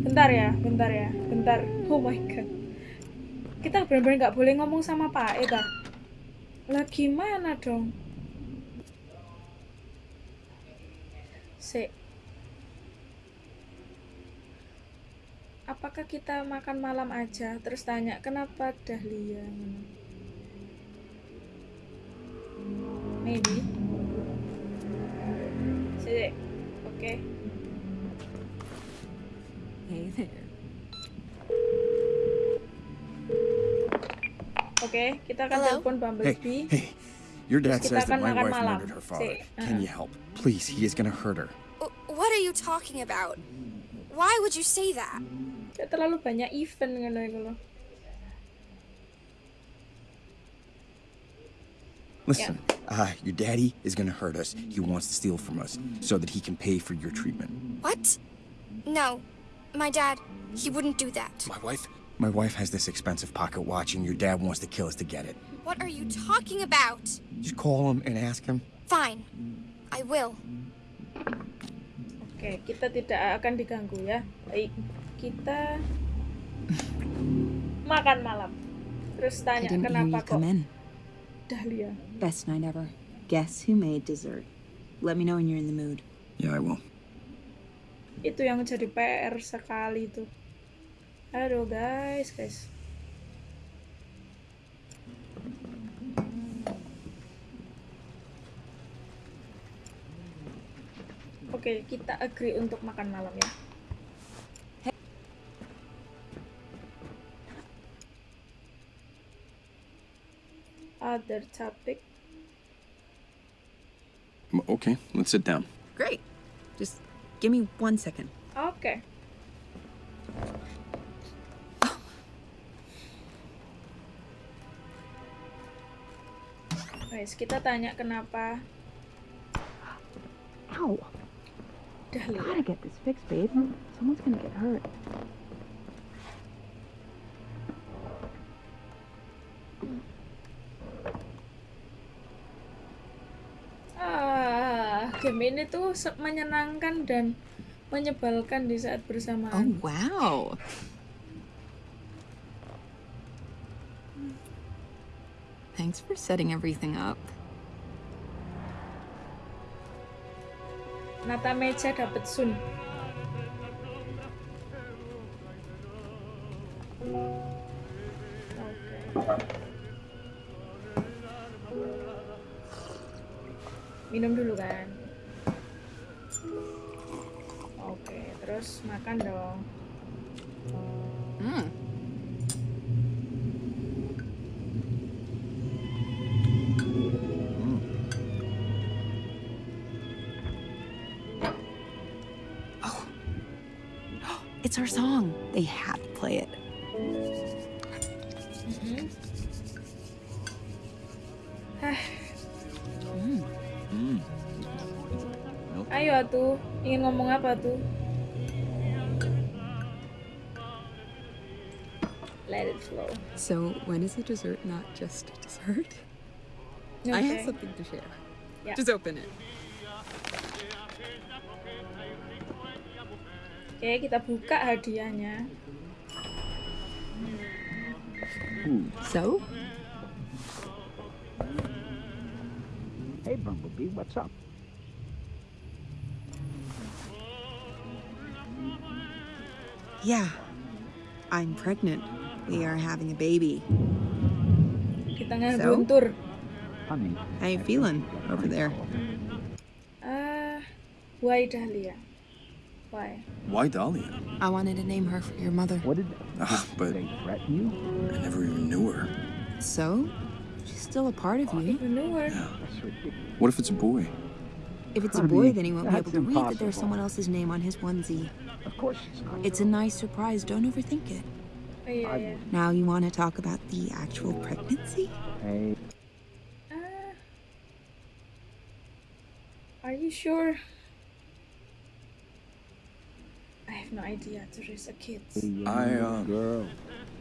Bentar ya, bentar ya, bentar. Oh my god. Kita benar-benar nggak boleh ngomong sama Pak Eta. Lah gimana dong? Se. Apakah kita makan malam aja terus tanya kenapa Dahlia? Maybe. Se, oke. Hey there. Oke, kita akan Hello? telepon Hey, Bumblebee. hey, your dad says that my wife malam. murdered her father. Si, Can uh-uh. you help? Please, he is gonna hurt her. What are you talking about? Why would you say that? Kayak terlalu banyak event ngono iku lho. Listen, uh, your daddy is gonna hurt us. He wants to steal from us so that he can pay for your treatment. What? No. My dad, he wouldn't do that. My wife? My wife has this expensive pocket watch, and your dad wants to kill us to get it. What are you talking about? Just call him and ask him. Fine. I will. Oke, kita tidak akan diganggu ya. Baik, kita makan malam. Terus tanya kenapa kok come in. Dahlia. Best night ever. Guess who made dessert? Let me know when you're in the mood. Yeah, I will. Itu yang jadi PR sekali tuh. Aduh guys, guys. Oke, kita agree untuk makan malam ya. Other topic. Okay, let's sit down. Great. Just give me one second. Oke. Guys, kita tanya kenapa Ow. Dahlia. Gotta get this fixed, babe. Someone's gonna get hurt. Ah, game ini tuh menyenangkan dan menyebalkan di saat Oh, bersamaan. wow. Thanks for setting everything up. Nata meja dapet sun. Minum dulu kan. Oke, terus makan dong. They had to play it. Mm. Mm. ayo tuh, ingin ngomong apa tuh? Let it flow. So, when is a dessert not just a dessert? I have something to share. Yeah. Just open it. Oke, kita buka hadiahnya. So, Hey, Bumblebee, what's up? yeah, I'm pregnant. We are having a baby. Di tengah So? guntur. Honey. How you feeling over there? Ah, why Dahlia? Why? Why Dahlia? I wanted to name her for your mother. What did Ah, but they threaten you? I never even knew her. So, she's still a part of you. You knew her? Yeah. That's ridiculous. What if it's a boy? If it's a boy, then he won't be able to read that there's someone else's name on his onesie. Of course it's not. It's a nice surprise. Don't overthink it. Oh iya ya. Now you want to talk about the actual pregnancy? Hey, Ah. Are you sure? I have no idea to raise a kid. young I, uh, girl.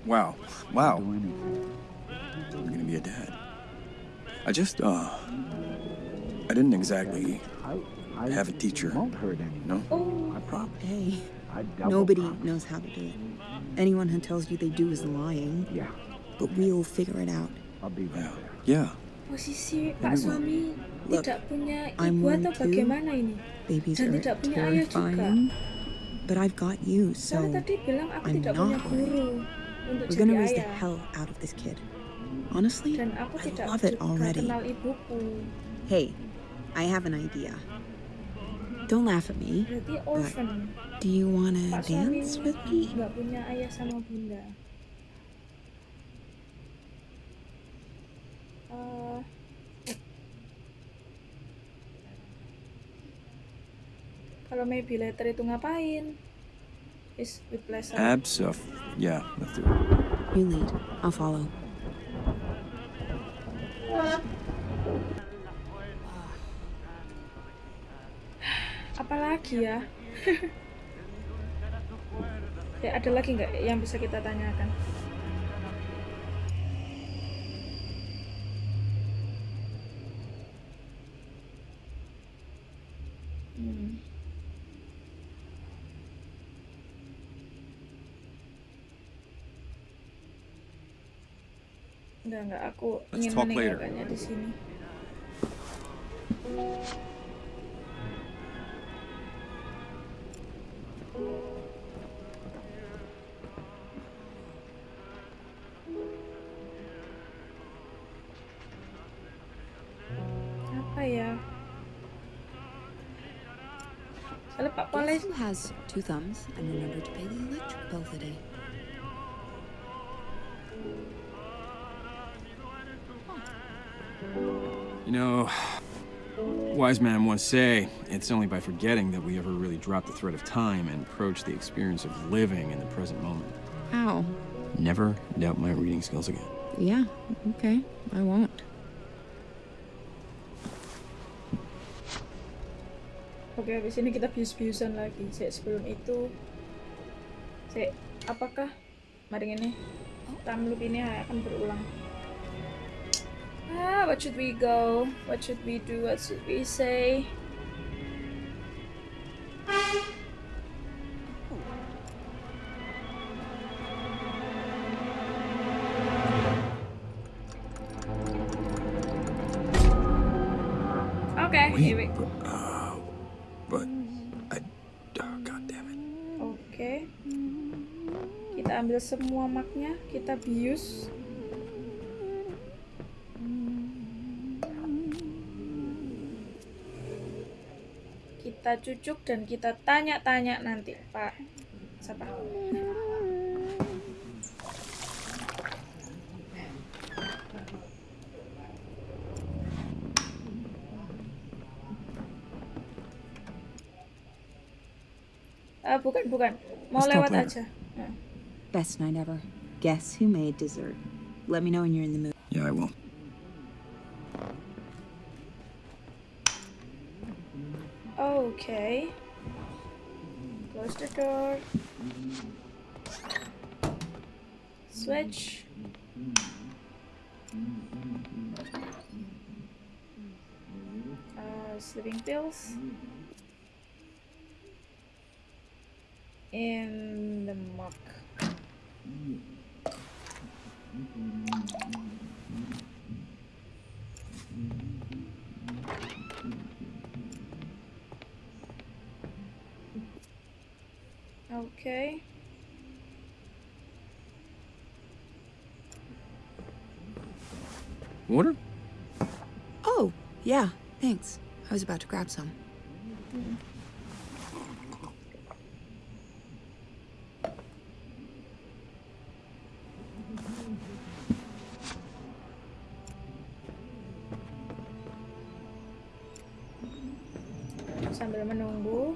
Wow. Wow. I'm gonna be a dad. I just, uh. I didn't exactly I, I have a teacher. won't hurt. No? Oh, I promise. Hey, nobody promise. knows how to do it. Anyone who tells you they do is lying. Yeah, But we'll figure it out. I'll be right there. Yeah. posisi Pak Everyone. suami Look, tidak punya I'm ibu one atau too. bagaimana ini? Babies Dan are tidak punya ayah juga. But I've got you, so tadi bilang aku I'm not worried. we're gonna raise the hell out of this kid. Honestly, I love it already. Hey, I have an idea. Don't laugh at me. Orphan. Do you wanna dance with me? nggak kalau maybe later itu ngapain? Is with pleasure. Abs of. Yeah, let's do it. You lead. I'll follow. Apalagi ya? ya ada lagi nggak yang bisa kita tanyakan? Hmm. Enggak, enggak. Aku Let's ingin talk later. meninggalkannya di sini. Apa ya? Soalnya Pak who has two thumbs and remember to pay the electric bill today? You know, wise man once say, it's only by forgetting that we ever really drop the thread of time and approach the experience of living in the present moment. How? Never doubt my reading skills again. Yeah, okay. I won't. Oke, habis ini kita bius-biusan lagi. Sek, sebelum itu, Sek, apakah mari ini time loop ini akan berulang? Ah, what should we go? What should we do? What should we say? Okay, Wait, but I, oh, God damn it. Okay. Kita ambil semua maknya, kita bius. Kita cucuk dan kita tanya-tanya nanti, Pak. Siapa? Ah, bukan, bukan. Mau Let's lewat aja. Best night ever. Guess who made dessert? Let me know when you're in the mood. Okay. Water? Oh, yeah, thanks. I was about to grab some. Sambil menunggu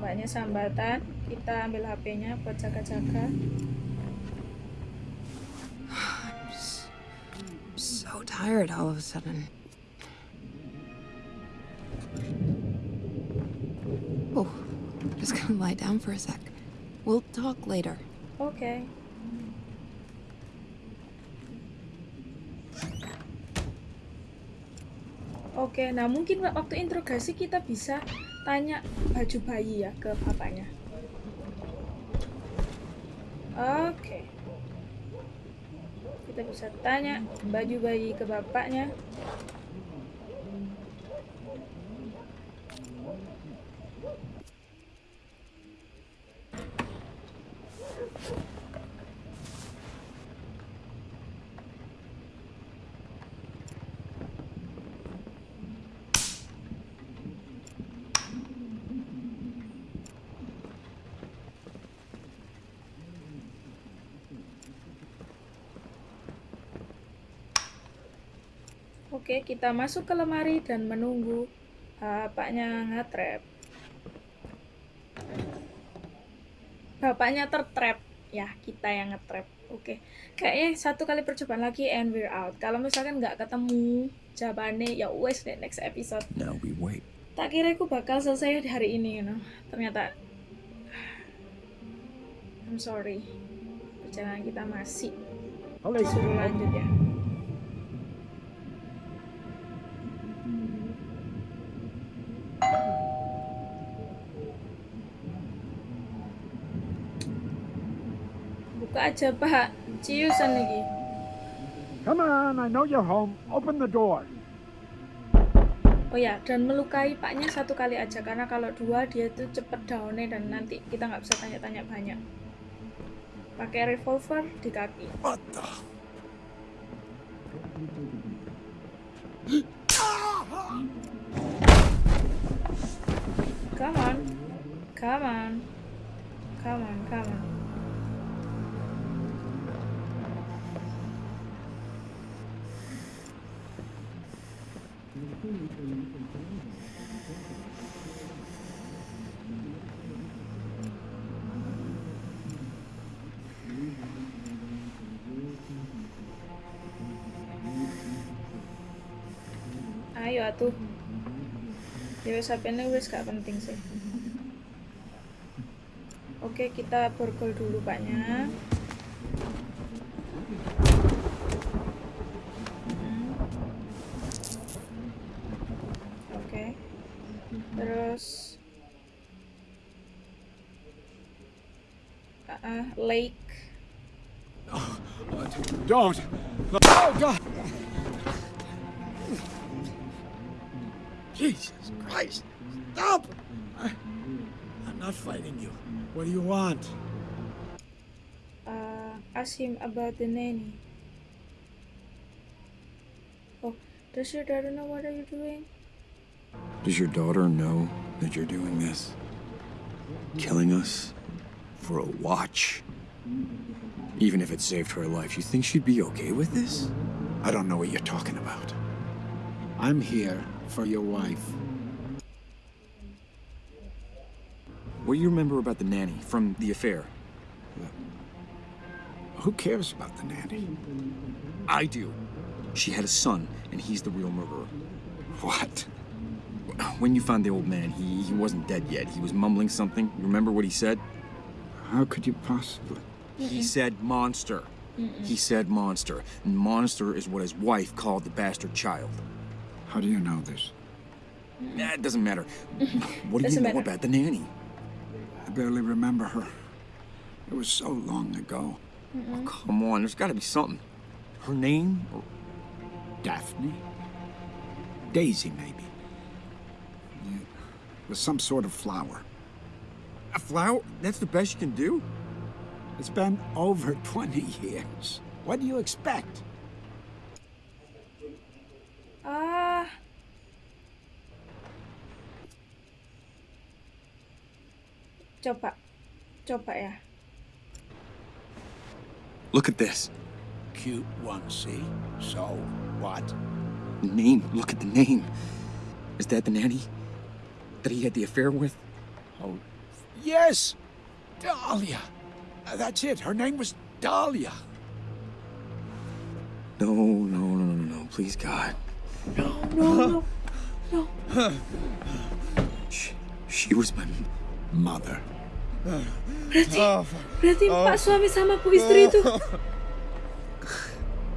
mbaknya sambatan, kita ambil HP-nya buat jaga-jaga. I'm so tired all of a sudden. Oh, just gonna lie down for a sec. We'll talk later. Oke. Oke, nah mungkin wa- waktu interogasi kita bisa tanya baju bayi ya ke bapaknya. pesertanya baju bayi ke bapaknya. Oke, kita masuk ke lemari dan menunggu bapaknya nge-trap. Bapaknya tertrap. Ya, kita yang nge-trap. Oke. Kayaknya satu kali percobaan lagi and we're out. Kalau misalkan nggak ketemu jawabannya, ya wes deh next episode. Now we wait. Tak kira aku bakal selesai di hari ini, you know. Ternyata I'm sorry. Perjalanan kita masih disuruh lanjut ya. Buka aja, Pak. Ciusan lagi. Come on, I know you're home. Open the door. Oh ya, dan melukai paknya satu kali aja karena kalau dua dia tuh cepet downnya dan nanti kita nggak bisa tanya-tanya banyak. Pakai revolver di kaki. What the? Come on, come on, come on, come on. Ayo atuh. Ya wis HP-ne wis gak penting sih. Oke, kita borgol dulu paknya. Lake. Don't. Oh, God. Jesus Christ. Stop. I, I'm not fighting you. What do you want? Uh, ask him about the nanny. Oh, does your daughter know what are you doing? Does your daughter know that you're doing this? Killing us? For a watch? Even if it saved her life, you think she'd be okay with this? I don't know what you're talking about. I'm here for your wife. What do you remember about the nanny from the affair? Who cares about the nanny? I do. She had a son, and he's the real murderer. What? When you found the old man, he, he wasn't dead yet. He was mumbling something. You remember what he said? How could you possibly? He said monster. He said monster. And monster is what his wife called the bastard child. How do you know this? Nah, it doesn't matter. What do you know matter. about the nanny? I barely remember her. It was so long ago. Oh, come on, there's got to be something. Her name? Oh, Daphne? Daisy, maybe. Yeah. It was some sort of flower. A flower? That's the best you can do? It's been over 20 years. What do you expect? Ah. Coba. Coba ya. Look at this. Cute one, see? So, what? The name. Look at the name. Is that the nanny that he had the affair with? Oh, yes! Dahlia! Uh, That's it. Her name was Dahlia. No, no, no, no, no, no. Please, God. No, no. No. She, she was my. m- Mother. Berarti, berarti Pak suami sama Bu istri itu.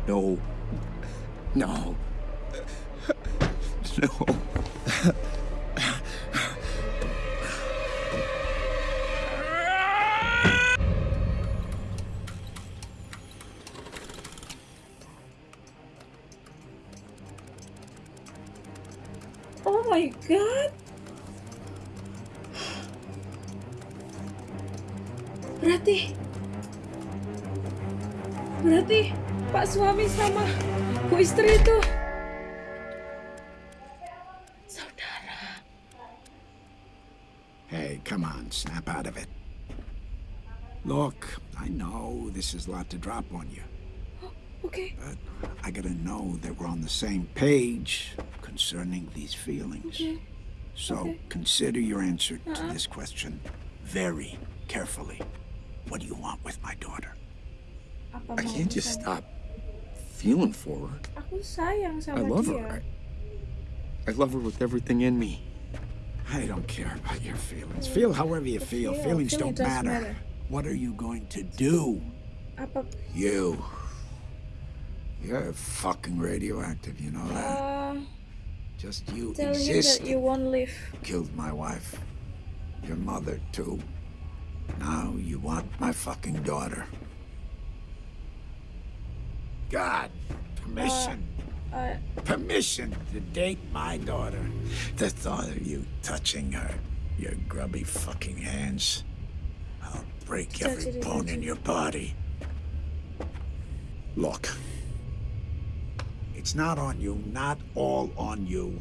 No. No. No. My god. Berarti Berarti Pak suami sama Bu istri itu saudara. Hey, come on, snap out of it. Look, I know this is a lot to drop on you, oh, Okay. but I gotta know that we're on the same page concerning these feelings. Oke. So Okay. consider your answer to uh-uh. this question very carefully. What do you want with my daughter? I can't just stop feeling for her. Aku sayang sama I love her. I, I love her with everything in me. I don't care about your feelings. Hmm. Feel however you feel. feel. Feelings Feeling don't matter. matter. What are you going to do? You. You're fucking radioactive, you know that? Uh, Just you tell him that you won't leave. Killed my wife. Your mother, too. Now you want my fucking daughter. God, permission. Uh, permission to date my daughter. The thought of you touching her, your grubby fucking hands. I'll break every bone in your body. Look. It's not on you, not all on you.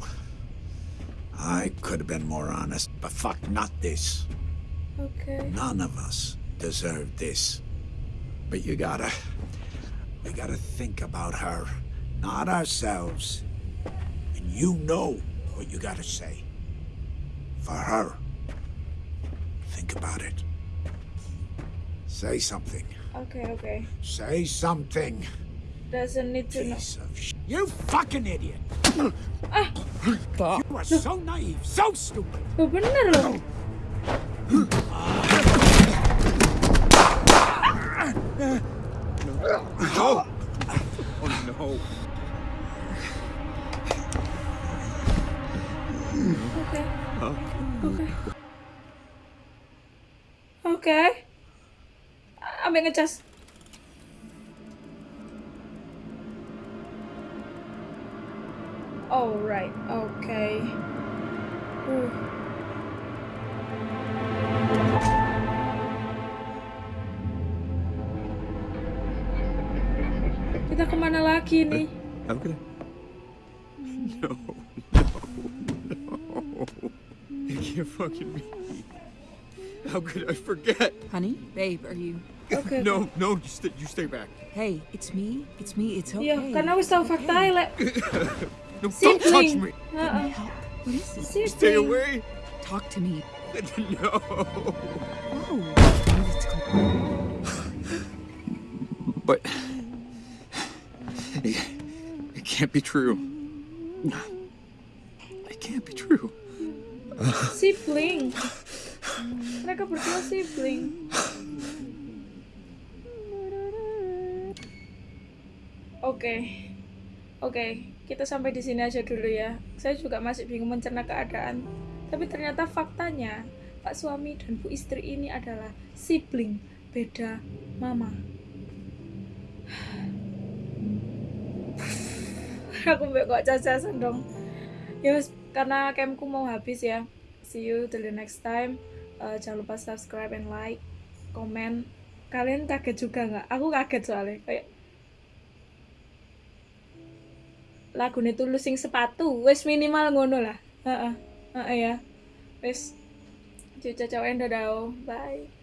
I could have been more honest, but fuck, not this. Oke. None of us deserve this. But you gotta. We gotta think about her, not ourselves. And you know what you gotta say. For her. Think about it. Say something. Okay, okay. Say something. Doesn't need to know. You fucking idiot! Ah, You are so naive, so stupid. oh, bener loh. Oh no. Oke. Oke. Oke. Ambil ngecas. Alright, oke. Uh. Kita kemana lagi nih? How could I? No, no, no. It can't fucking be. How could I forget? Honey, babe, are you? Oke. No, no, you stay, you stay back. Hey, it's me. It's me. It's okay. Iya, karena wis tahu fakta lek. No, don't touch Sibling. me. Uh-uh. Heeh. Help. What is this? Sibling. Stay away. Talk to me. No. Oh. Let's go. But it, it can't be true. It can't be true. Sibling. Mereka berdua sibling. Oke. Oke, kita sampai di sini aja dulu ya. Saya juga masih bingung mencerna keadaan. Tapi ternyata faktanya Pak suami dan Bu istri ini adalah sibling beda mama. Aku mbak kok cacasan dong. Ya karena campku mau habis ya. See you till the next time. Eh, jangan lupa subscribe and like, komen. Kalian kaget juga nggak? Aku kaget soalnya. Kayak lagune tulus sing sepatu wis minimal ngono lah. Heeh. Heeh ya. Wis ciao ciao dadah bye